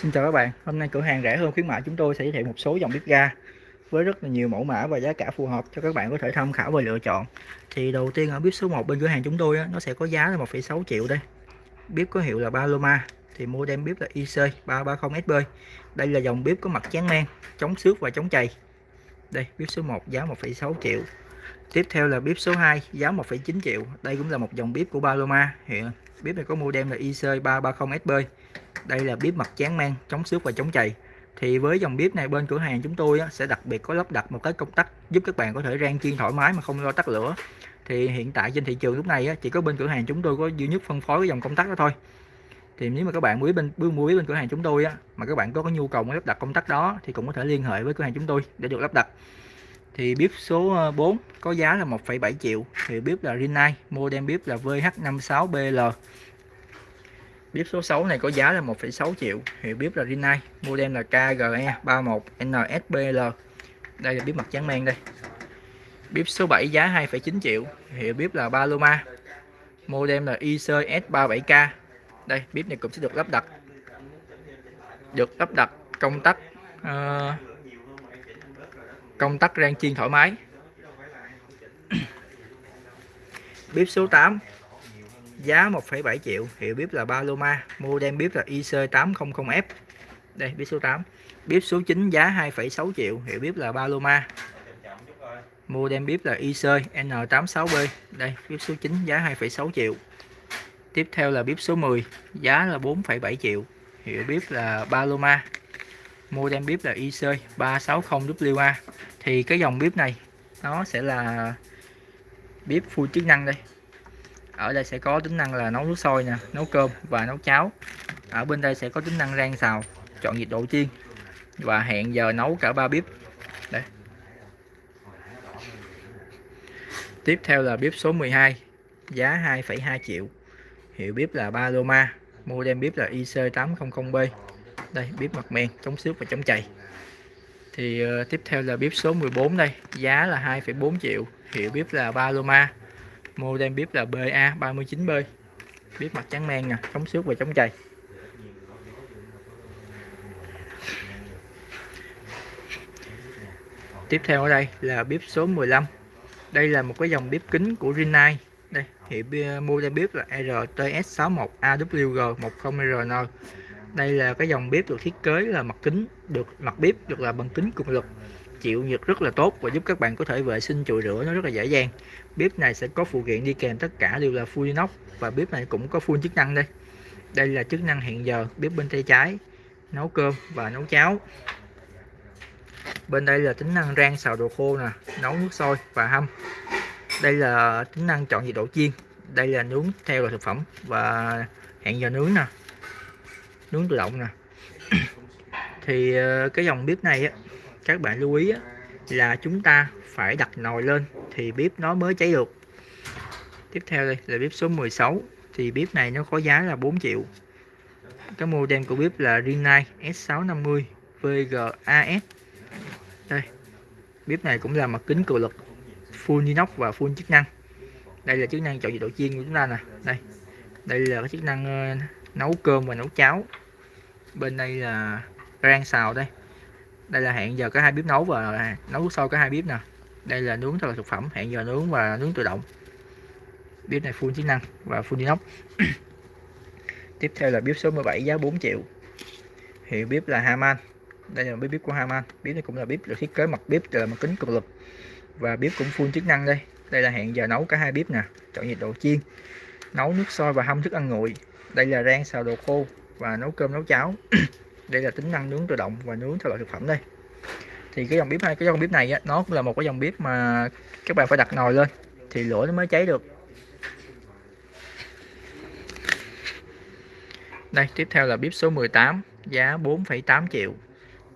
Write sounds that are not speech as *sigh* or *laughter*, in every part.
Xin chào các bạn, hôm nay cửa hàng rẻ hơn khuyến mại chúng tôi sẽ giới thiệu một số dòng bếp ga với rất là nhiều mẫu mã và giá cả phù hợp cho các bạn có thể tham khảo và lựa chọn. Thì đầu tiên ở bếp số 1 bên cửa hàng chúng tôi á, nó sẽ có giá là 1,6 triệu đây. Bếp có hiệu là Paloma thì model bếp là IC330SB. Đây là dòng bếp có mặt chán men, chống xước và chống chày. Đây, bếp số 1 giá 1,6 triệu. Tiếp theo là bếp số 2 giá 1,9 triệu. Đây cũng là một dòng bếp của Paloma. Hiện bếp này có model là IC330SB đây là bếp mặt chán mang chống xước và chống chày. Thì với dòng bếp này bên cửa hàng chúng tôi sẽ đặc biệt có lắp đặt một cái công tắc giúp các bạn có thể rang chiên thoải mái mà không lo tắt lửa. Thì hiện tại trên thị trường lúc này chỉ có bên cửa hàng chúng tôi có duy nhất phân phối cái dòng công tắc đó thôi. Thì nếu mà các bạn muốn bên mua bếp bên cửa hàng chúng tôi á, mà các bạn có nhu cầu muốn lắp đặt công tắc đó thì cũng có thể liên hệ với cửa hàng chúng tôi để được lắp đặt. Thì bếp số ờ, 4 có giá là 1,7 triệu thì bếp là Rinnai model bếp là VH56BL Bếp số 6 này có giá là 1,6 triệu. Hiệu bếp là Rinnai, model là KGE31NSBL. Đây là bếp mặt trắng men đây. Bếp số 7 giá 2,9 triệu. Hiệu bếp là Paloma. Model là ICS37K. Đây, bếp này cũng sẽ được lắp đặt được lắp đặt công tắc uh, công tắc rang chiên thoải mái. *clears throat* bếp số 8 giá 1,7 triệu hiệu bếp là Paloma model bếp là IC800F đây bếp số 8 bếp số 9 giá 2,6 triệu hiệu bếp là Paloma. Model bếp là IC N86B đây bếp số 9 giá 2,6 triệu. Tiếp theo là bếp số 10 giá là 4,7 triệu hiệu bếp là Paloma. Model bếp là IC 360WA thì cái dòng bếp này nó sẽ là bếp full chức năng đây ở đây sẽ có tính năng là nấu nước sôi nè nấu cơm và nấu cháo. Ở bên đây sẽ có tính năng rang xào chọn nhiệt độ chiên và hẹn giờ nấu cả ba bếp. Đây. Tiếp theo là bếp số 12 giá 2,2 triệu. Hiệu bếp là Paloma model bếp là IC800B đây bếp mặt men chống xước và chống chày. Thì uh, tiếp theo là bếp số 14 đây giá là 2,4 triệu. Hiệu bếp là Paloma model bếp là BA39B bếp mặt trắng men nè chống xước và chống chày. Tiếp theo ở đây là bếp số 15 đây là một cái dòng bếp kính của Rinnai. Đây hiệu model bếp là RTS61AWG10RN đây là cái dòng bếp được thiết kế là mặt kính, được mặt bếp được là bằng kính cường lực chịu nhiệt rất là tốt và giúp các bạn có thể vệ sinh chùi rửa nó rất là dễ dàng. Bếp này sẽ có phụ kiện đi kèm tất cả đều là full inox và bếp này cũng có full chức năng đây. Đây là chức năng hiện giờ, bếp bên tay trái, nấu cơm và nấu cháo. Bên đây là tính năng rang xào đồ khô nè, nấu nước sôi và hâm. Đây là tính năng chọn nhiệt độ chiên. Đây là nướng theo loại thực phẩm và hẹn giờ nướng nè, nướng tự động nè. Thì ờ, cái dòng bếp này á các bạn lưu ý là chúng ta phải đặt nồi lên thì bếp nó mới cháy được. Tiếp theo đây là bếp số 16 thì bếp này nó có giá là 4 triệu. Cái model của bếp là Rinnai S650 VGAS đây, bếp này cũng là mặt kính cường lực, full inox và full chức năng. Đây là chức năng chọn nhiệt độ chiên của chúng ta nè. Đây đây là cái chức năng ờ, nấu cơm và nấu cháo. Bên đây là rang xào đây đây là hẹn giờ có hai bếp nấu và à, nấu nước sôi có hai bếp nè. Đây là nướng thật là thực phẩm, hẹn giờ nướng và nướng tự động. Bếp này full chức năng và full inox. *coughs* Tiếp theo là bếp số 17 giá 4 triệu. Hiệu bếp là Haman. Đây là bếp bếp của Haman. Bếp này cũng là bếp được thiết kế mặt bếp là mặt kính cường lực và bếp cũng full chức năng đây. Đây là hẹn giờ nấu cả hai bếp nè. Chọn nhiệt độ chiên, nấu nước sôi và hâm thức ăn nguội. Đây là rang xào đồ khô và nấu cơm, nấu cháo. *coughs* đây là tính năng nướng tự động và nướng theo loại thực phẩm đây. Thì cái dòng bếp này cái dòng bếp này á, nó cũng là một cái dòng bếp mà các bạn phải đặt nồi lên thì lửa nó mới cháy được. Đây tiếp theo là bếp số 18 giá 4,8 triệu.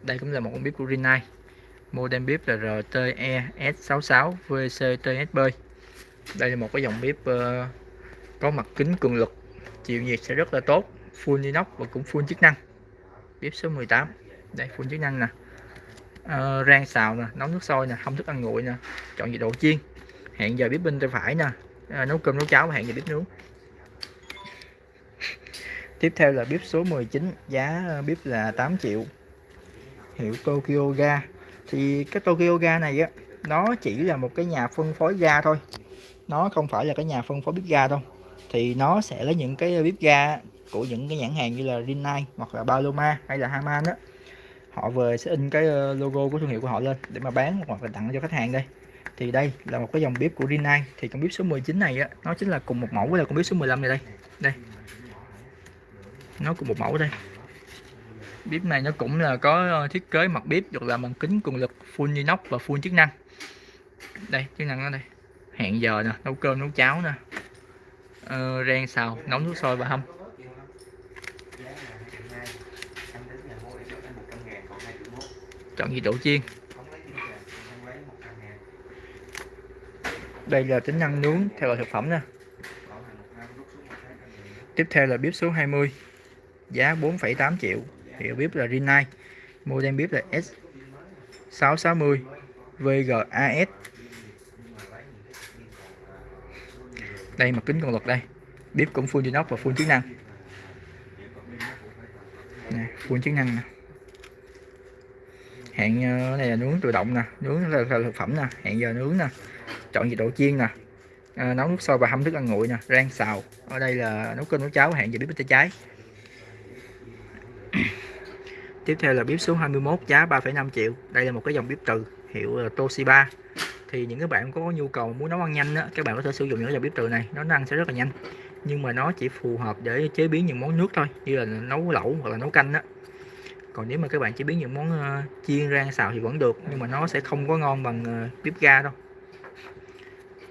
Đây cũng là một con bếp của Rinnai. Model bếp là RTE S66 VCTSB đây là một cái dòng bếp uh, có mặt kính cường lực chịu nhiệt sẽ rất là tốt full inox và cũng full chức năng bếp số 18 đây phun chức năng nè. À, rang xào nè nấu nước sôi nè không thức ăn nguội nè chọn nhiệt độ chiên. Hẹn giờ bếp bên tay phải nè à, ờ, nấu cơm nấu cháo hẹn giờ bếp nướng. *laughs* Tiếp theo là bếp số 19 giá bếp là 8 triệu. Hiệu Tokyo Ga. Thì cái Tokyo Ga này á nó chỉ là một cái nhà phân phối ga thôi. Nó không phải là cái nhà phân phối bếp ga đâu. Thì nó sẽ lấy những cái bếp ga của những cái nhãn hàng như là Rinnai hoặc là Paloma hay là Haman đó họ vừa sẽ in cái ờ, logo của thương hiệu của họ lên để mà bán hoặc là tặng cho khách hàng đây. Thì đây là một cái dòng bếp của Rinnai. Thì con bếp số 19 này á nó chính là cùng một mẫu với là con bếp số 15 này đây. Đây. Nó cùng một mẫu đây. Bếp này nó cũng là có ờ, thiết kế mặt bếp được làm bằng kính cường lực full inox và full chức năng. Đây chức năng nó đây. Hẹn giờ nè nấu cơm nấu cháo nè. Ờ, rang xào nấu nước sôi và hâm. Chọn nhiệt độ chiên. Đây là tính năng nướng theo loại thực phẩm nha. Tiếp theo là bếp số 20 giá 4,8 triệu. Hiệu bếp là Rinnai model bếp là S660 VGAS đây mặt kính cường lực đây bếp cũng full inox và full chức năng. Nè, full chức năng nè hẹn ờ, này là nướng tự động nè nướng là, là thực phẩm nè hẹn giờ nướng nè chọn nhiệt độ chiên nè à, nấu nước sôi và hâm thức ăn nguội nè rang xào. Ở đây là nấu cơm nấu cháo hẹn giờ bếp tay trái *clears throat* tiếp theo là bếp số 21 giá 3,5 triệu. Đây là một cái dòng bếp từ hiệu là Toshiba. Thì những cái bạn có nhu cầu muốn nấu ăn nhanh á các bạn có thể sử dụng những cái dòng bếp từ này nó ăn sẽ rất là nhanh. Nhưng mà nó chỉ phù hợp để chế biến những món nước thôi như là nấu lẩu hoặc là nấu canh á còn nếu mà các bạn chỉ biết những món uh, chiên rang xào thì vẫn được nhưng mà nó sẽ không có ngon bằng uh, bếp ga đâu.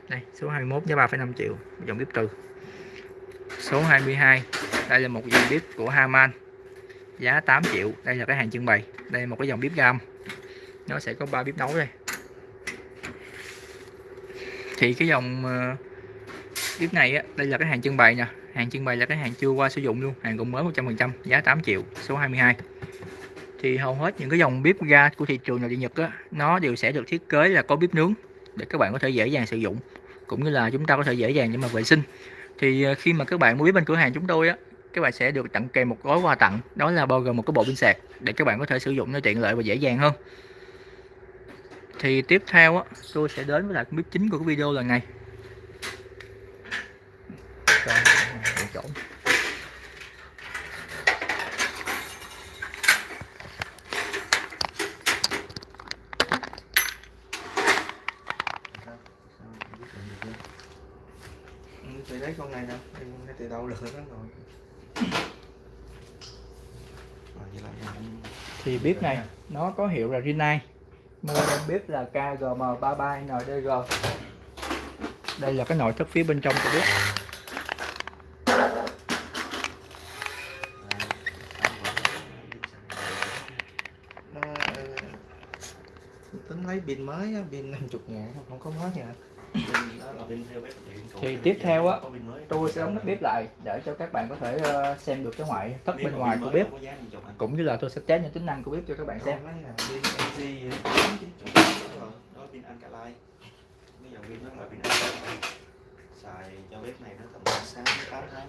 Đây số 21 giá 3,5 triệu dòng bếp từ. Số 22 đây là một dòng bếp của Haman giá 8 triệu đây là cái hàng trưng bày. Đây là một cái dòng bếp gam nó sẽ có ba bếp nấu đây. Thì cái dòng uh, bếp này á, đây là cái hàng trưng bày nè. Hàng trưng bày là cái hàng chưa qua sử dụng luôn hàng cũng mới 100% giá 8 triệu số 22 thì hầu hết những cái dòng bếp ga của thị trường nội địa Nhật á, nó đều sẽ được thiết kế là có bếp nướng để các bạn có thể dễ dàng sử dụng cũng như là chúng ta có thể dễ dàng để mà vệ sinh. Thì ờ, khi mà các bạn mua bếp bên cửa hàng chúng tôi á các bạn sẽ được tặng kèm một gói quà tặng đó là bao gồm một cái bộ pin sạc để các bạn có thể sử dụng nó tiện lợi và dễ dàng hơn. Thì tiếp theo á tôi sẽ đến với lại bếp chính của cái video lần này chỗ thì lấy con này đâu em lấy từ đâu được hết rồi. Thì bếp này nó có hiệu là Rinnai model bếp là KGM33NDG đây là cái nội thất phía bên trong của bếp. Tính lấy pin mới pin 50 ngàn không có mới nha thì tiếp theo á, tôi sẽ đóng nắp bếp lại để cho các bạn có thể ờ, xem được cái ngoại thất bên ngoài của bếp. Cũng như là tôi sẽ test những tính năng của bếp cho các bạn xem. xài cho bếp này nó tầm 6 8 tháng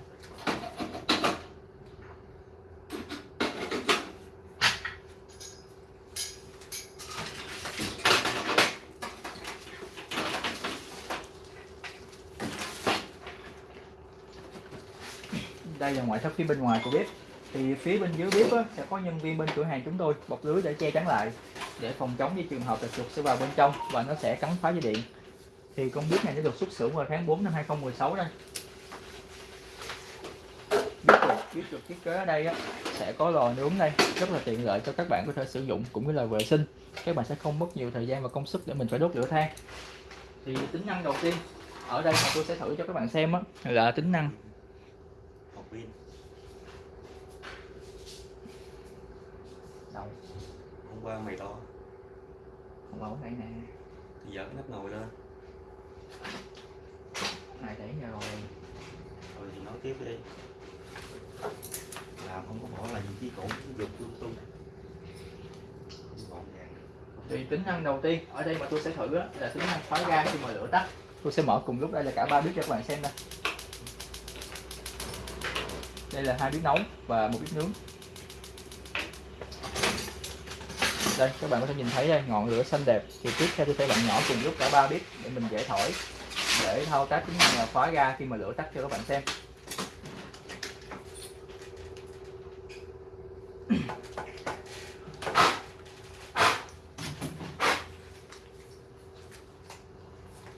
đây là ngoại thất phía bên ngoài của bếp. Thì phía bên dưới bếp á, sẽ có nhân viên bên cửa hàng chúng tôi bọc lưới để che chắn lại để phòng chống với trường hợp là chuột sẽ vào bên trong và nó sẽ cắn phá dây điện. Thì con bếp này sẽ được xuất xưởng vào tháng 4 năm 2016 đây. Bếp được, bếp được thiết kế ở đây á, sẽ có lò nướng đây rất là tiện lợi cho các bạn có thể sử dụng cũng như là vệ sinh. Các bạn sẽ không mất nhiều thời gian và công sức để mình phải đốt lửa than. Thì tính năng đầu tiên ở đây mà tôi sẽ thử cho các bạn xem á, là tính năng pin đâu? Hôm qua mày to. Không bảo này nè. Thì dở cái nắp nồi lên. Này để giờ rồi rồi thì nói tiếp đi. Làm không có bỏ là gì chỉ cổ dục lung tung thì tính năng đầu tiên ở đây mà tôi sẽ thử á, là tính năng khóa ga khi mà lửa tắt. Tôi sẽ mở cùng lúc đây là cả ba bếp cho các bạn xem đây đây là hai bếp nấu và một bếp nướng. Đây các bạn có thể nhìn thấy đây ngọn lửa xanh đẹp. Thì tiếp theo tôi sẽ bạn nhỏ cùng lúc cả ba bếp để mình dễ thổi để thao tác tính năng là khóa ga khi mà lửa tắt cho các bạn xem. *clears throat*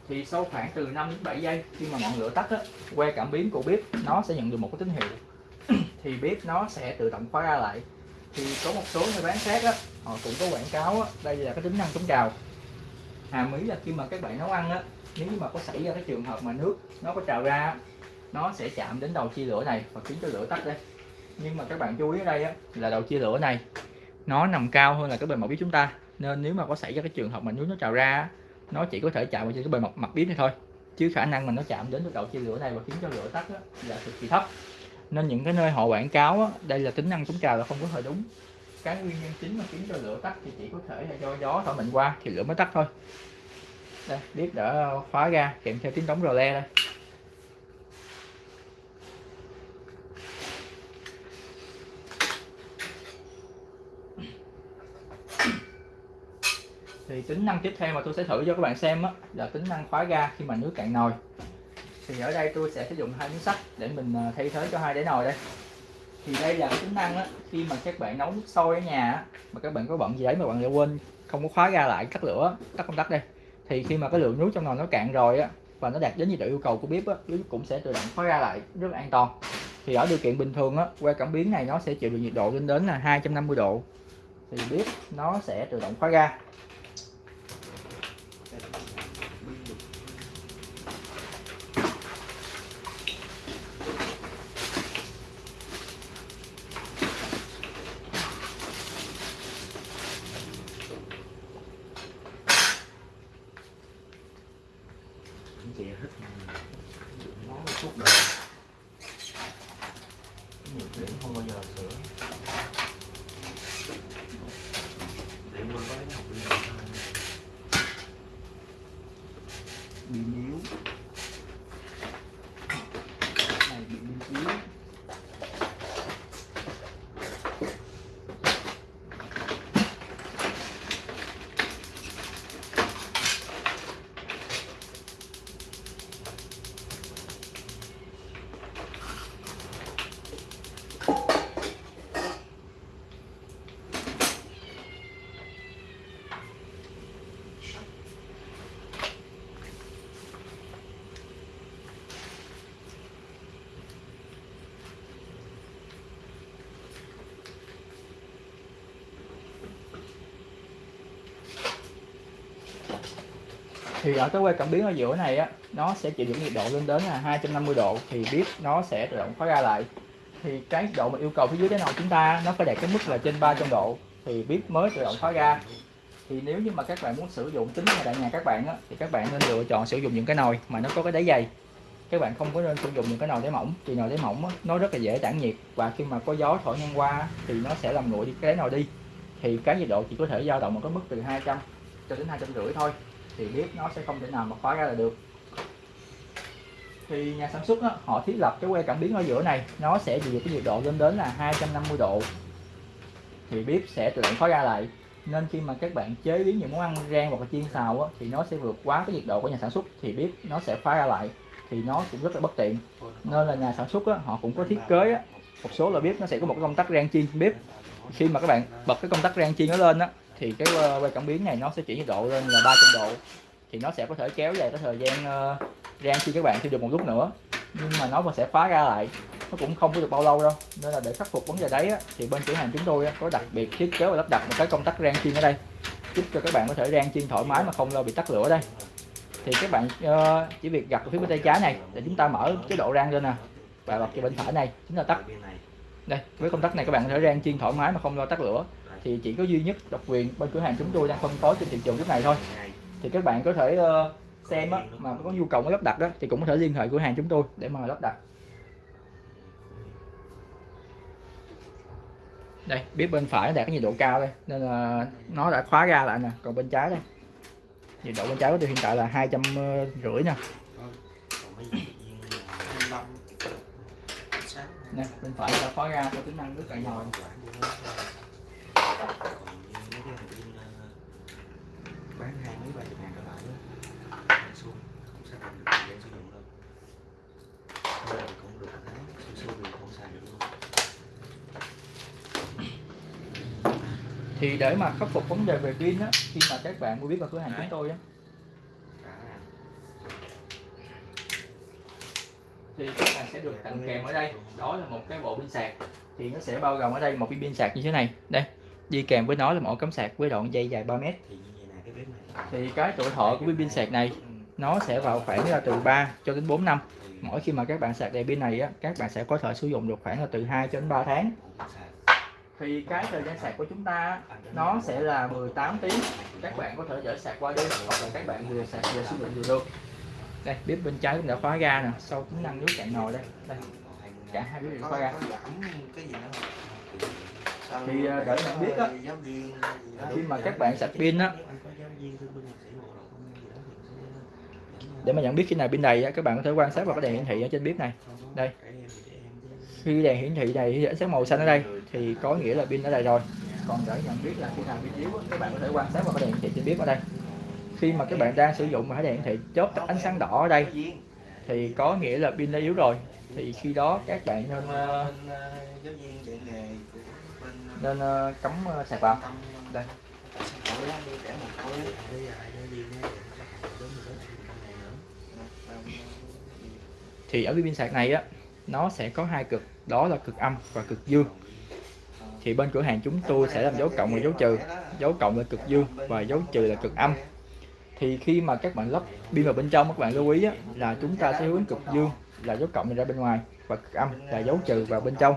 Thì sau khoảng từ 5 đến 7 giây khi mà ngọn lửa tắt á, que cảm biến của bếp nó sẽ nhận được một cái tín hiệu thì bếp nó sẽ tự động khóa ra lại. Thì có một số người bán khác á, họ cũng có quảng cáo á, đây là cái tính năng chống trào. Hàm ý là khi mà các bạn nấu ăn á nếu như mà có xảy ra cái trường hợp mà nước nó có trào ra nó sẽ chạm đến đầu chia lửa này và khiến cho lửa tắt đây. Nhưng mà các bạn chú ý ở đây á, là đầu chia lửa này nó nằm cao hơn là cái bề mặt bếp chúng ta. Nên nếu mà có xảy ra cái trường hợp mà nước nó trào ra nó chỉ có thể chạm vào trên cái bề mặt mặt bếp này thôi. Chứ khả năng mà nó chạm đến cái đầu chia lửa này và khiến cho lửa tắt á, là cực kỳ thấp nên những cái nơi họ quảng cáo á, đây là tính năng chống trào là không có thời đúng. Cái nguyên nhân chính mà khiến cho lửa tắt thì chỉ có thể là do gió thổi mạnh qua thì lửa mới tắt thôi. Đây bếp đã khóa ra kèm theo tiếng đóng rò le đây. Thì tính năng tiếp theo mà tôi sẽ thử cho các bạn xem á, là tính năng khóa ga khi mà nước cạn nồi thì ở đây tôi sẽ sử dụng hai miếng sắt để mình ờ, thay thế cho hai đáy nồi đây. Thì đây là cái tính năng á, khi mà các bạn nấu nước sôi ở nhà á, mà các bạn có bận gì đấy mà bạn lại quên không có khóa ra lại tắt lửa tắt công tắc đây. Thì khi mà cái lượng nước trong nồi nó cạn rồi á và nó đạt đến nhiệt độ yêu cầu của bếp á bếp cũng sẽ tự động khóa ra lại rất là an toàn. Thì ở điều kiện bình thường á que cảm biến này nó sẽ chịu được nhiệt độ lên đến là 250 độ. Thì bếp nó sẽ tự động khóa ra chè hết món suốt đời nhiệt điểm không bao giờ sửa điểm mà có cái học đi bị níu này bị pin yếu thì ở cái que cảm biến ở giữa này á nó sẽ chịu được nhiệt độ lên đến là 250 độ thì bếp nó sẽ tự động khóa ra lại. Thì cái độ mà yêu cầu phía dưới cái nồi chúng ta nó phải đạt cái mức là trên 300 độ thì bếp mới tự động khóa ra. Thì nếu như mà các bạn muốn sử dụng tính tại nhà các bạn á, thì các bạn nên lựa chọn sử dụng những cái nồi mà nó có cái đáy dày. Các bạn không có nên sử dụng những cái nồi đáy mỏng vì nồi đáy mỏng á, nó rất là dễ tản nhiệt và khi mà có gió thổi ngang qua thì nó sẽ làm nguội đi cái đáy nồi đi. Thì cái nhiệt độ chỉ có thể dao động ở cái mức từ 200 cho đến 250 thôi thì bếp nó sẽ không thể nào mà khóa ra là được. Thì nhà sản xuất á, họ thiết lập cái que cảm biến ở giữa này nó sẽ chịu cái nhiệt độ lên đến là 250 độ. Thì bếp sẽ tự động khóa ra lại. Nên khi mà các bạn chế biến những món ăn rang hoặc là chiên xào á, thì nó sẽ vượt quá cái nhiệt độ của nhà sản xuất thì bếp nó sẽ khóa ra lại thì nó cũng rất là bất tiện. Nên là nhà sản xuất á, họ cũng có thiết kế á, một số là bếp nó sẽ có một cái công tắc rang chiên bếp. Khi mà các bạn bật cái công tắc rang chiên nó lên á thì cái ờ, quay cảm biến này nó sẽ chuyển nhiệt độ lên là 300 độ. Thì nó sẽ có thể kéo dài cái thời gian uh, rang khi các bạn sử được một lúc nữa. Nhưng mà nó vẫn sẽ khóa ra lại. Nó cũng không có được bao lâu đâu. Nên là để khắc phục vấn đề đấy á, thì bên cửa hàng chúng tôi á, có đặc biệt thiết kế và lắp đặt một cái công tắc rang chiên ở đây. Giúp cho các bạn có thể rang chiên thoải mái mà không lo bị tắt lửa đây. Thì các bạn uh, chỉ việc gặt phía bên tay trái này để chúng ta mở chế độ rang lên nè. Và bật cái bên phải này chúng ta tắt. Này đây với công tắc này các bạn có thể rang chiên thoải mái mà không lo tắt lửa thì chỉ có duy nhất độc quyền bên cửa hàng chúng tôi đang phân phối trên thị trường lúc này thôi. Thì các bạn có thể uh, xem á, mà có nhu cầu lắp đặt đó thì cũng có thể liên hệ cửa hàng chúng tôi để mà lắp đặt. Đây bếp bên phải nó đạt cái nhiệt độ cao đây nên là nó đã khóa ra lại nè còn bên trái đây. Nhiệt độ bên trái của tôi hiện tại là hai trăm ờ, rưỡi nè nè bên phải đã khóa ra có tính năng nước cạn nồi bán hai mấy ba chục ngàn trở lại Bán xuống không xác định được thời gian sử dụng đâu. Giờ cũng được tháng xíu thì không xài được luôn. Thì để mà khắc phục vấn đề về pin á khi mà các bạn mua biết vào cửa hàng chúng tôi á. Thì các bạn sẽ được tặng kèm ở đây. Đó là một cái bộ pin sạc. Thì nó sẽ bao gồm ở đây một cái pin sạc như thế này. Đây đi kèm với nó là một ổ cắm sạc với đoạn dây dài 3 mét. Thì cái tuổi thọ của cái pin sạc này nó sẽ vào khoảng là từ 3 cho đến 4 năm. Mỗi khi mà các bạn sạc đầy pin này á các bạn sẽ có thể sử dụng được khoảng là từ 2 cho đến 3 tháng. Thì cái thời gian sạc của chúng ta nó sẽ là 18 tiếng. Các bạn có thể dỡ sạc qua đêm hoặc là các bạn vừa sạc vừa sử dụng vừa được. Đây bếp bên trái cũng đã khóa ga nè sau tính năng nước cạn nồi đây. Đây cả hai bếp đều khóa ga thì, à, để nhận biết á, đó. khi mà các bạn sạc pin á đó để mà nhận biết khi nào pin đầy á, các bạn có thể quan sát vào cái đèn hiển thị ở trên bếp này đây. khi đèn hiển thị này hiển sáng màu xanh ở đây thì có nghĩa là pin đã đầy rồi còn để nhận biết là khi nào pin yếu các bạn có thể quan sát vào cái đèn hiển thị trên bếp ở đây khi mà các bạn đang sử dụng mà cái đèn hiển thị chớp ánh sáng đỏ ở đây thì có nghĩa là pin đã yếu rồi thì khi đó các bạn nên uh, nên ờ, cắm ờ, sạc vào. Đây. Thì ở cái pin sạc này á nó sẽ có hai cực. Đó là cực âm và cực dương thì bên cửa hàng chúng tôi sẽ làm dấu cộng và dấu trừ. Dấu cộng là cực dương và dấu trừ là cực âm. Thì khi mà các bạn lắp pin vào bên trong các bạn lưu ý á, là chúng ta sẽ hướng cực dương là dấu cộng ra bên ngoài và cực âm là dấu trừ vào bên trong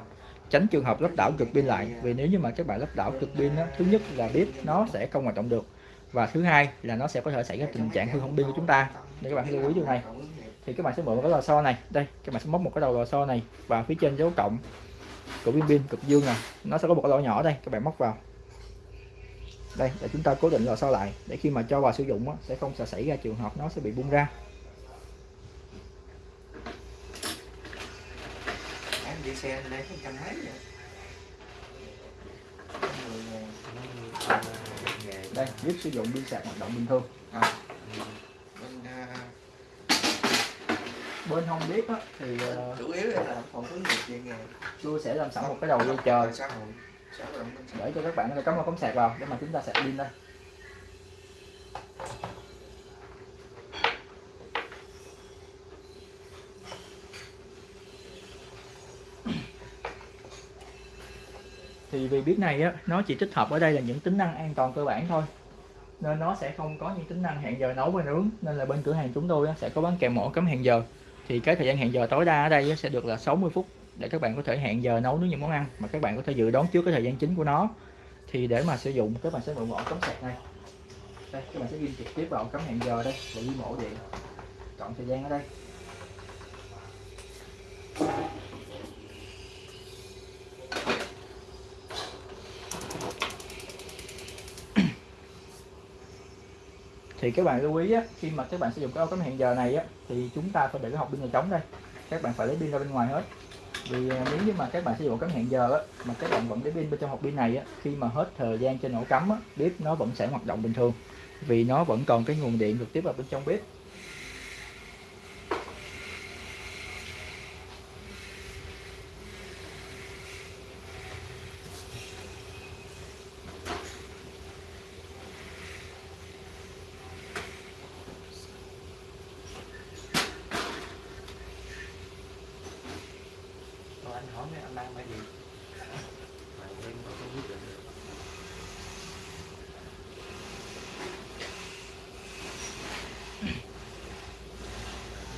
tránh trường hợp lắp đảo cực pin lại. Vì nếu như mà các bạn lắp đảo cực pin đó, thứ nhất là bếp nó sẽ không hoạt động được. Và thứ hai là nó sẽ có thể xảy ra tình trạng hư hỏng pin của chúng ta. Nên các bạn hãy lưu ý điều này thì các bạn sẽ mượn một cái lò xo này. Đây các bạn sẽ móc một cái đầu lò xo này vào phía trên dấu cộng của pin pin cực dương này nó sẽ có một cái lỗ nhỏ đây các bạn móc vào. Đây để chúng ta cố định lò xo lại để khi mà cho vào sử dụng đó, sẽ không sẽ xảy ra trường hợp nó sẽ bị bung ra Em đi xe đây không trăm mấy vậy. Đây bếp sử dụng pin sạc hoạt động bình thường. À, bên ờ, bên hông bếp á, thì ờ, chủ yếu là phòng hướng nghiệp dạy nghề tôi sẽ làm sẵn một cái đầu dây chờ. để cho các bạn có cắm vào cắm sạc vào để mà chúng ta sạc pin đây thì vì bếp này á nó chỉ tích hợp ở đây là những tính năng an toàn cơ bản thôi. Nên nó sẽ không có những tính năng hẹn giờ nấu và nướng. Nên là bên cửa hàng chúng tôi á, sẽ có bán kèm mổ cắm hẹn giờ. Thì cái thời gian hẹn giờ tối đa ở đây á, sẽ được là 60 phút để các bạn có thể hẹn giờ nấu nướng những món ăn mà các bạn có thể dự đoán trước cái thời gian chính của nó. Thì để mà sử dụng các bạn sẽ mượn ổ cắm sạc này. Đây các bạn sẽ ghi trực tiếp vào cấm cắm hẹn giờ đây và ghi mổ điện. Chọn thời gian ở đây. Thì các bạn lưu ý á, khi mà các bạn sử dụng cái ổ cắm hẹn giờ này á, thì chúng ta phải để cái hộp pin này trống đây. Các bạn phải lấy pin ra bên ngoài hết. Vì à, nếu như mà các bạn sử dụng cắm hẹn giờ á, mà các bạn vẫn để pin bên trong hộp pin này á, khi mà hết thời gian trên ổ cắm á, bếp nó vẫn sẽ hoạt động bình thường. Vì nó vẫn còn cái nguồn điện trực tiếp vào bên trong bếp Thôi anh hỏi mấy anh đang phải gì mà em có không quyết định được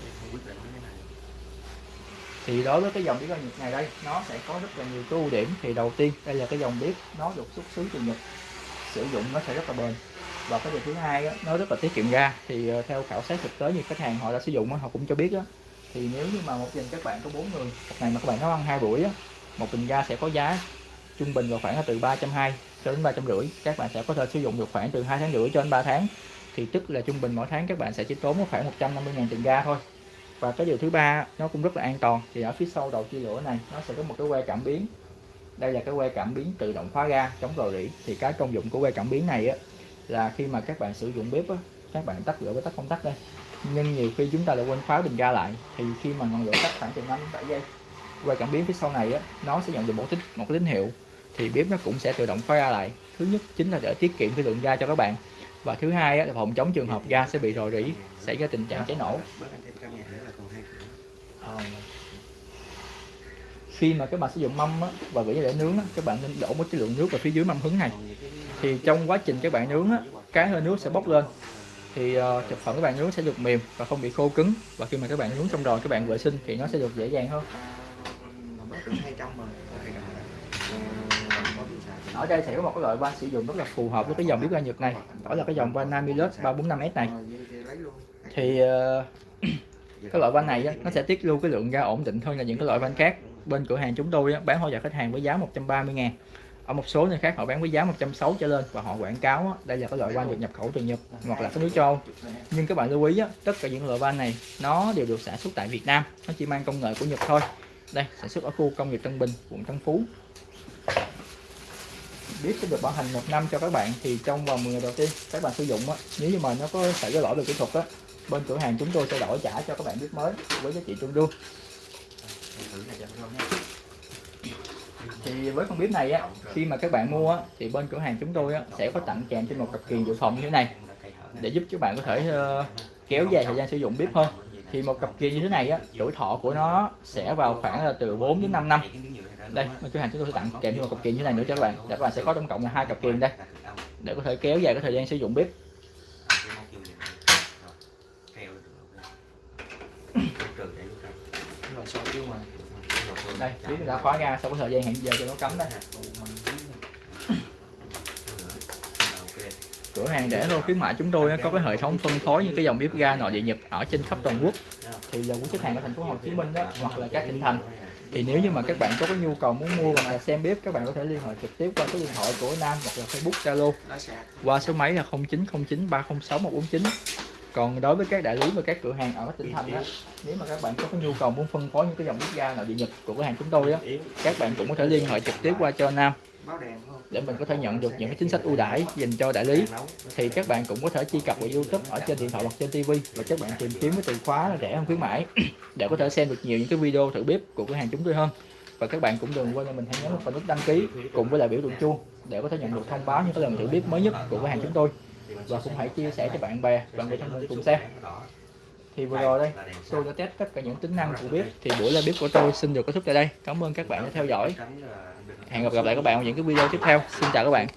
em không quyết định cái này thì đối với cái dòng bếp ga Nhật này đây nó sẽ có rất là nhiều cái ưu điểm. Thì đầu tiên đây là cái dòng bếp nó được xuất xứ từ Nhật sử dụng nó sẽ rất là bền. Và cái điều thứ hai đó, nó rất là tiết kiệm ga thì ờ, theo khảo sát thực tế như khách hàng họ đã sử dụng họ cũng cho biết đó, thì nếu như mà một gia đình các bạn có bốn người một ngày mà các bạn nấu ăn hai buổi á, một bình ga sẽ có giá trung bình vào khoảng là từ 320 cho đến 350 các bạn sẽ có thể sử dụng được khoảng từ hai tháng rưỡi cho đến 3 tháng. Thì tức là trung bình mỗi tháng các bạn sẽ chỉ tốn khoảng 150 ngàn tiền ga thôi và cái điều thứ ba nó cũng rất là an toàn. Thì ở phía sau đầu chia lửa này nó sẽ có một cái que cảm biến. Đây là cái que cảm biến tự động khóa ga chống rò rỉ. Thì cái công dụng của que cảm biến này á là khi mà các bạn sử dụng bếp á các bạn tắt lửa với tắt công tắc đây. Nhưng nhiều khi chúng ta lại quên khóa bình ga lại. Thì khi mà ngọn lửa tắt khoảng chừng 5 đến 7 giây que cảm biến phía sau này á nó sẽ nhận được một tín một tín hiệu. Thì bếp nó cũng sẽ tự động khóa ga lại. Thứ nhất chính là để tiết kiệm cái lượng ga cho các bạn. Và thứ hai á, là phòng chống trường hợp ga sẽ bị rò rỉ xảy ra tình trạng cháy nổ bớt anh thêm căn nhà nữa là còn hai cửa khi mà các bạn sử dụng mâm á, và gửi để nướng á, các bạn nên đổ một cái lượng nước vào phía dưới mâm hứng này. Thì trong quá trình các bạn nướng á, cái hơi nước sẽ bốc lên. Thì uh, thực phẩm các bạn nướng sẽ được mềm và không bị khô cứng. Và khi mà các bạn nướng trong rồi các bạn vệ sinh thì nó sẽ được dễ dàng hơn. Ở đây sẽ có một cái loại van sử dụng rất là phù hợp với cái dòng bếp ga Nhật này. Đó là cái dòng van Namilus 345S này. Thì uh, ờ, thì *clears throat* cái loại van này á, nó sẽ tiết lưu cái lượng ga ổn định hơn là những cái loại van khác bên cửa hàng chúng tôi bán hỗ trợ khách hàng với giá 130 ngàn. Ở một số nơi khác họ bán với giá 160 trở lên và họ quảng cáo đây là cái loại van được nhập khẩu từ Nhật hoặc là cái nước châu Âu. Nhưng các bạn lưu ý tất cả những loại van này nó đều được sản xuất tại Việt Nam nó chỉ mang công nghệ của Nhật thôi. Đây sản xuất ở khu công nghiệp Tân Bình quận Tân Phú. Biết sẽ được bảo hành một năm cho các bạn thì trong vòng 10 ngày đầu tiên các bạn sử dụng á, nếu như mà nó có xảy ra lỗi về kỹ thuật á bên cửa hàng chúng tôi sẽ đổi trả cho các bạn biết mới với giá trị tương đương thử này cho con nha thì với con bếp này á khi mà các bạn mua á, thì bên cửa hàng chúng tôi á, sẽ có tặng kèm trên một cặp kiềng dự phòng như thế này. Để giúp các bạn có thể uh, kéo dài thời gian sử dụng bếp hơn. Thì một cặp kiềng như thế này á tuổi thọ của nó sẽ vào khoảng là từ 4 đến 5 năm. Đây bên cửa hàng chúng tôi sẽ tặng kèm thêm một cặp kiềng như thế này nữa cho các bạn. Để các bạn sẽ có tổng cộng là hai cặp kiềng đây. Để có thể kéo dài cái thời gian sử dụng bếp rồi sao chứ mà đây bếp đã khóa ga sau cái thời gian hẹn giờ cho nó cấm đây. Cửa hàng để luôn khuyến mại chúng tôi có cái hệ thống phân phối những cái dòng bếp ga nội địa nhập ở trên khắp toàn quốc. Thì là cũng khách hàng ở thành phố Hồ Chí Minh đó, hoặc là các tỉnh thành. Thì nếu như mà các bạn có cái nhu cầu muốn mua hoặc là xem bếp, các bạn có thể liên hệ trực tiếp qua số điện thoại của Nam hoặc là Facebook Zalo. Qua số máy là 0909 306 149 còn đối với các đại lý và các cửa hàng ở các tỉnh thành á nếu mà các bạn có cái nhu cầu muốn phân phối những cái dòng bếp ga nội địa Nhật của cửa hàng chúng tôi á các bạn cũng có thể liên hệ trực tiếp qua cho Nam. Để mình có thể nhận được những cái chính sách ưu đãi dành cho đại lý. Thì các bạn cũng có thể truy cập vào YouTube ở trên điện thoại hoặc trên TV và các bạn tìm kiếm cái từ khóa là rẻ hơn khuyến mãi *clears throat* để có thể xem được nhiều những cái video thử bếp của cửa hàng chúng tôi hơn. Và các bạn cũng đừng quên là mình hãy nhấn vào nút đăng ký cùng với lại biểu tượng chuông để có thể nhận được thông báo những cái lần thử bếp mới nhất của cửa hàng chúng tôi và cũng hãy chia sẻ cho bạn bè bạn bè trong mình cùng xem. Thì vừa rồi đây, tôi đã test tất cả những tính năng của bếp. Thì buổi live bếp của tôi xin được kết thúc tại đây. Cảm ơn các bạn đã theo dõi. Hẹn gặp lại các bạn ở những cái video tiếp theo. Xin chào các bạn.